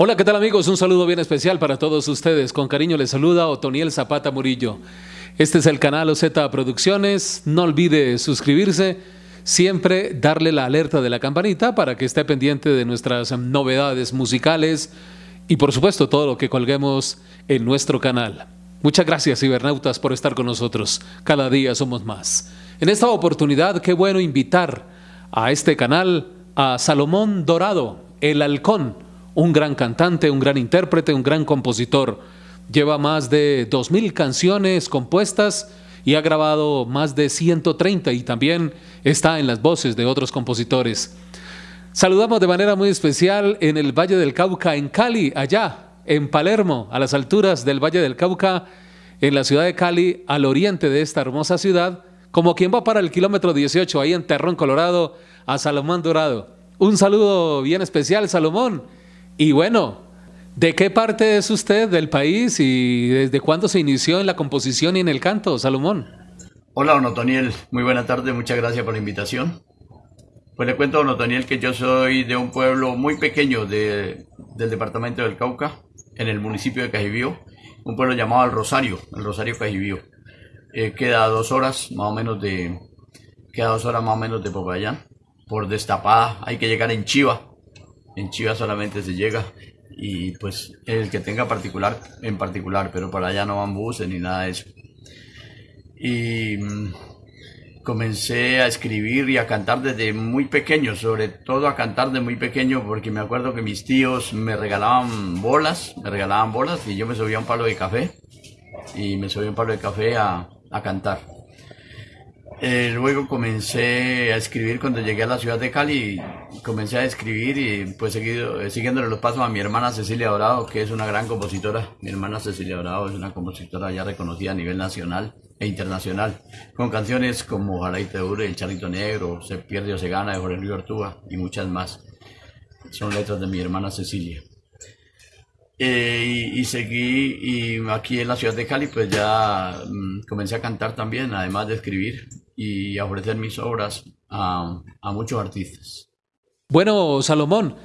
Hola, ¿qué tal amigos? Un saludo bien especial para todos ustedes. Con cariño les saluda Otoniel Zapata Murillo. Este es el canal OZ Producciones. No olvide suscribirse, siempre darle la alerta de la campanita para que esté pendiente de nuestras novedades musicales y por supuesto todo lo que colguemos en nuestro canal. Muchas gracias cibernautas por estar con nosotros. Cada día somos más. En esta oportunidad, qué bueno invitar a este canal a Salomón Dorado, el halcón un gran cantante, un gran intérprete, un gran compositor. Lleva más de 2.000 canciones compuestas y ha grabado más de 130 y también está en las voces de otros compositores. Saludamos de manera muy especial en el Valle del Cauca, en Cali, allá, en Palermo, a las alturas del Valle del Cauca, en la ciudad de Cali, al oriente de esta hermosa ciudad, como quien va para el kilómetro 18, ahí en Terrón, Colorado, a Salomón Dorado. Un saludo bien especial, Salomón y bueno, ¿de qué parte es usted del país y desde cuándo se inició en la composición y en el canto, Salomón? Hola, don Otoniel. Muy buena tarde, muchas gracias por la invitación. Pues le cuento, don Otoniel, que yo soy de un pueblo muy pequeño del departamento del Cauca, en el municipio de Cajibío, un pueblo llamado El Rosario, el Rosario Cajibío. Eh, queda a dos horas más o menos de queda dos horas más o menos de Popayán por destapada hay que llegar en Chiva en Chivas solamente se llega y pues el que tenga particular en particular, pero para allá no van buses ni nada de eso. Y mm, comencé a escribir y a cantar desde muy pequeño, sobre todo a cantar de muy pequeño porque me acuerdo que mis tíos me regalaban bolas, me regalaban bolas y yo me subía un palo de café y me subía un palo de café a, a cantar. Eh, luego comencé a escribir cuando llegué a la ciudad de Cali, comencé a escribir y pues seguido, eh, siguiéndole los pasos a mi hermana Cecilia Dorado, que es una gran compositora. Mi hermana Cecilia Dorado es una compositora ya reconocida a nivel nacional e internacional, con canciones como Jaraite Ure, El Charrito Negro, Se pierde o se gana de Jorge Luis Ortúa y muchas más. Son letras de mi hermana Cecilia. Eh, y, seguí, y aquí en la ciudad de Cali, pues ya mm, comencé a cantar también, además de escribir y a ofrecer mis obras a, a muchos artistas. Bueno, Salomón,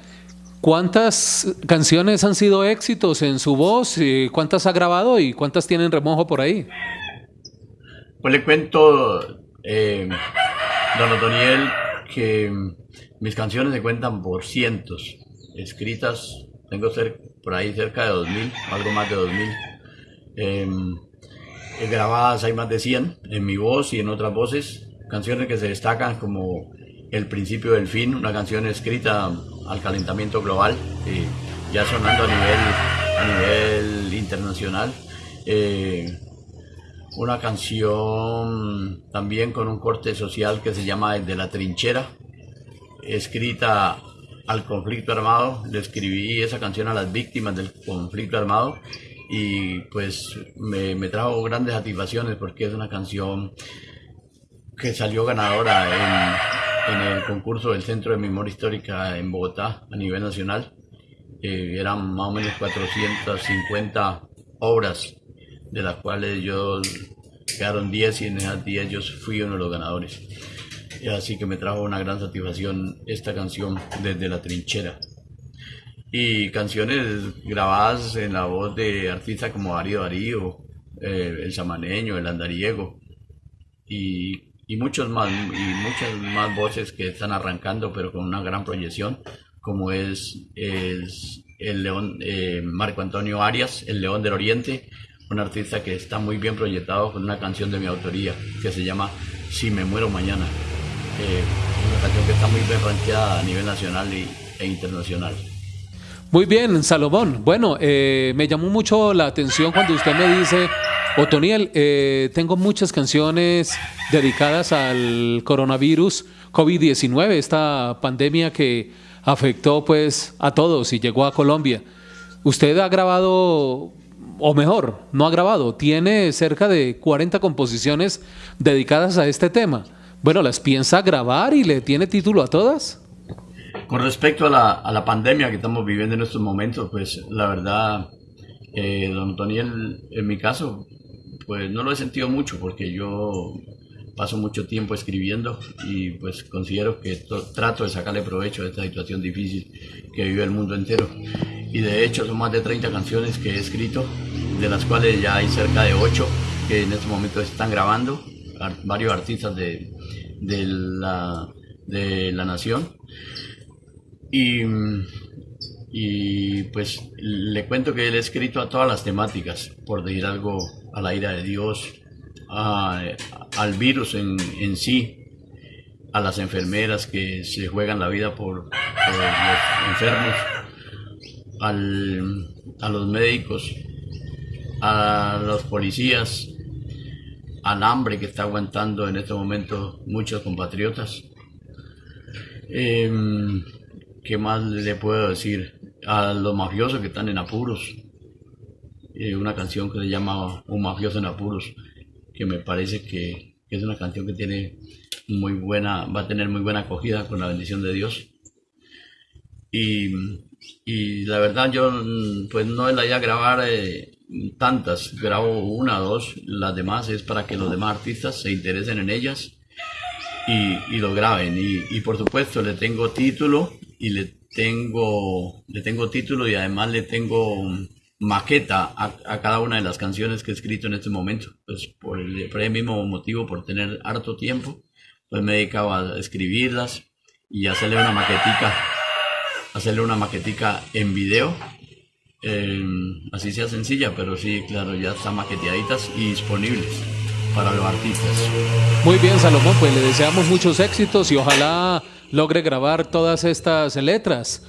¿cuántas canciones han sido éxitos en su voz? ¿Cuántas ha grabado y cuántas tienen remojo por ahí? Pues le cuento, eh, don Otoniel, que mis canciones se cuentan por cientos, escritas tengo por ahí cerca de 2000, algo más de 2000. Eh, grabadas hay más de 100 en mi voz y en otras voces. Canciones que se destacan como El principio del fin, una canción escrita al calentamiento global, ya sonando a nivel, a nivel internacional. Eh, una canción también con un corte social que se llama El de la trinchera, escrita al conflicto armado, le escribí esa canción a las víctimas del conflicto armado y pues me, trajo grandes satisfacciones porque es una canción que salió ganadora en, el concurso del Centro de Memoria Histórica en Bogotá a nivel nacional. Eh, eran más o menos 450 obras, de las cuales yo quedaron 10 y en esas 10 yo fui uno de los ganadores así que me trajo una gran satisfacción esta canción desde la trinchera. Y canciones grabadas en la voz de artistas como Darío Darío, eh, el Samaneño, el Andariego y, muchos más, y muchas más voces que están arrancando pero con una gran proyección como es, el León eh, Marco Antonio Arias, el León del Oriente, un artista que está muy bien proyectado con una canción de mi autoría que se llama Si me muero mañana. Eh, una canción que está muy bien ranqueada a nivel nacional e internacional. Muy bien, Salomón. Bueno, eh, me llamó mucho la atención cuando usted me dice, Otoniel, eh, tengo muchas canciones dedicadas al coronavirus COVID-19, esta pandemia que afectó pues a todos y llegó a Colombia. Usted ha grabado, o mejor, no ha grabado, tiene cerca de 40 composiciones dedicadas a este tema. Bueno, ¿las piensa grabar y le tiene título a todas? Con respecto a la, pandemia que estamos viviendo en estos momentos, pues la verdad, eh, don Toniel, en mi caso, pues no lo he sentido mucho porque yo paso mucho tiempo escribiendo y pues considero que trato de sacarle provecho a esta situación difícil que vive el mundo entero. Y de hecho son más de 30 canciones que he escrito, de las cuales ya hay cerca de 8 que en este momento están grabando, varios artistas de la nación. Y, y pues le cuento que él ha escrito a todas las temáticas, por decir algo, a la ira de Dios, al virus en, en, sí, a las enfermeras que se juegan la vida por, los enfermos, al, a los médicos, a los policías, al hambre que está aguantando en este momento muchos compatriotas. Em, ¿Qué más le puedo decir? A los mafiosos que están en apuros. Eh, una canción que se llama Un mafioso en apuros que me parece que, es una canción que tiene muy buena, va a tener muy buena acogida con la bendición de Dios. Y, y la verdad yo pues no la idea grabar eh, tantas, grabo una dos, las demás es para que los demás artistas se interesen en ellas y, y lo graben. Y, y, por supuesto le tengo título y le tengo, le tengo título y además le tengo maqueta a, cada una de las canciones que he escrito en este momento. Pues por el, por el, mismo motivo, por tener harto tiempo, pues me he dedicado a escribirlas y hacerle una maquetica, hacerle una maquetica en video. Em, así sea sencilla, pero sí, claro, ya están maqueteaditas y disponibles para los artistas. Muy bien, Salomón, pues le deseamos muchos éxitos y ojalá logre grabar todas estas letras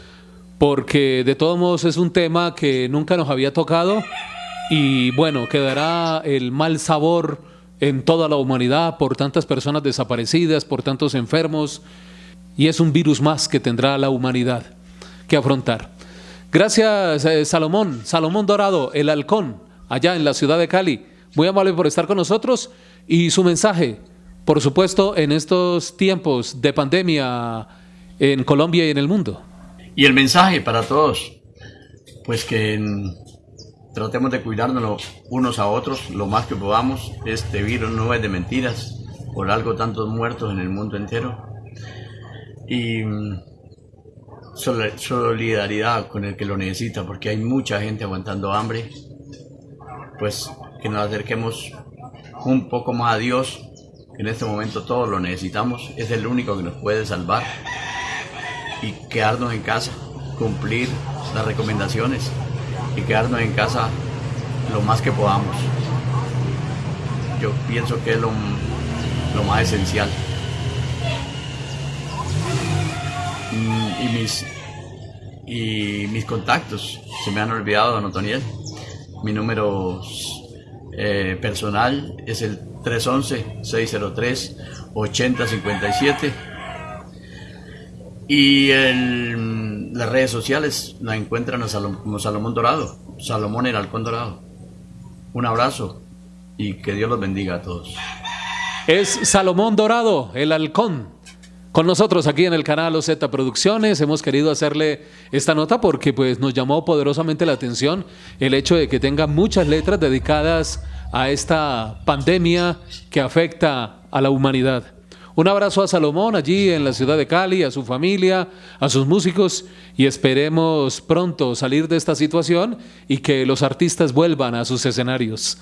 porque de todos modos es un tema que nunca nos había tocado y bueno, quedará el mal sabor en toda la humanidad por tantas personas desaparecidas, por tantos enfermos y es un virus más que tendrá la humanidad que afrontar. Gracias eh, Salomón, Salomón Dorado, el halcón, allá en la ciudad de Cali. Muy amable por estar con nosotros y su mensaje, por supuesto, en estos tiempos de pandemia en Colombia y en el mundo. Y el mensaje para todos, pues que tratemos de cuidarnos unos a otros lo más que podamos. Este virus no es de mentiras, por algo tantos muertos en el mundo entero. Y solidaridad con el que lo necesita, porque hay mucha gente aguantando hambre. Pues que nos acerquemos un poco más a Dios, que en este momento todos lo necesitamos, es el único que nos puede salvar y quedarnos en casa, cumplir las recomendaciones y quedarnos en casa lo más que podamos. Yo pienso que es lo, más esencial. Mm, y mis, y mis contactos, se me han olvidado, don Otoniel. Mi número eh, personal es el 311-603-8057 y en las redes sociales la encuentran a como Salomón Dorado, Salomón el Halcón Dorado. Un abrazo y que Dios los bendiga a todos. Es Salomón Dorado, el Halcón. Con nosotros aquí en el canal OZ Producciones hemos querido hacerle esta nota porque pues nos llamó poderosamente la atención el hecho de que tenga muchas letras dedicadas a esta pandemia que afecta a la humanidad. Un abrazo a Salomón allí en la ciudad de Cali, a su familia, a sus músicos y esperemos pronto salir de esta situación y que los artistas vuelvan a sus escenarios.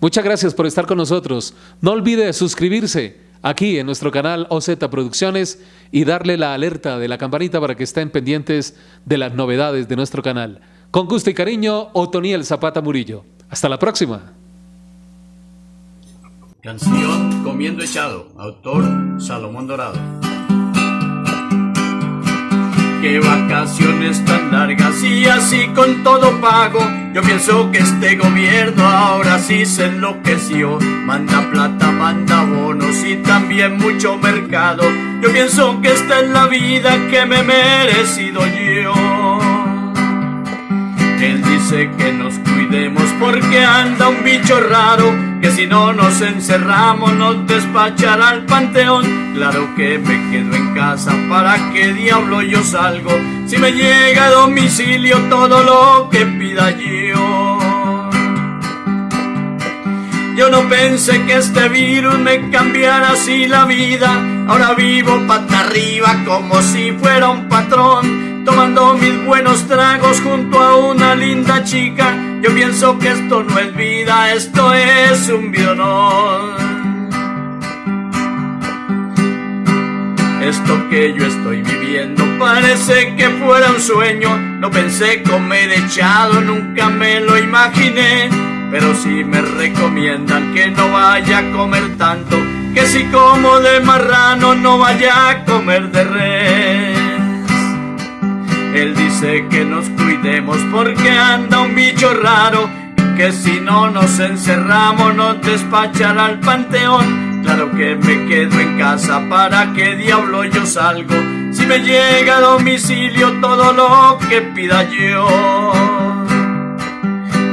Muchas gracias por estar con nosotros. No olvide suscribirse aquí en nuestro canal OZ Producciones y darle la alerta de la campanita para que estén pendientes de las novedades de nuestro canal. Con gusto y cariño, Otoniel Zapata Murillo. Hasta la próxima. Canción Comiendo Echado, autor Salomón Dorado. Qué vacaciones tan largas y así con todo pago. Yo pienso que este gobierno ahora sí se enloqueció. Manda plata, manda bonos y también mucho mercado. Yo pienso que esta es la vida que me he merecido yo. Él dice que nos cuidemos porque anda un bicho raro que si no nos encerramos nos despachará al panteón. Claro que me quedo en casa, ¿para qué diablo yo salgo? Si me llega a domicilio todo lo que pida yo. Yo no pensé que este virus me cambiara así la vida. Ahora vivo pata arriba como si fuera un patrón. Tomando mis buenos tragos junto a una linda chica. Yo pienso que esto no es vida, esto es un bionón. Esto que yo estoy viviendo parece que fuera un sueño. No pensé comer echado, nunca me lo imaginé. Pero si me recomiendan que no vaya a comer tanto, que si como de marrano no vaya a comer de res. Él dice que nos cuidemos porque anda un bicho raro, que si no nos encerramos nos despachará al panteón. Claro que me quedo en casa, ¿para qué diablo yo salgo? Si me llega a domicilio todo lo que pida yo.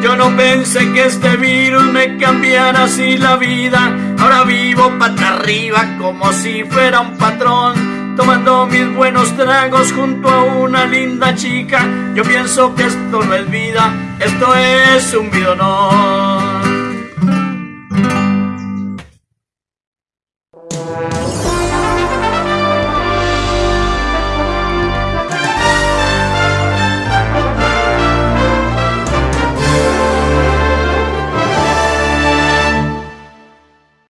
Yo no pensé que este virus me cambiara así la vida. Ahora vivo pata arriba como si fuera un patrón. Tomando mis buenos tragos junto a una linda chica. Yo pienso que esto no es vida, esto es un bidonón.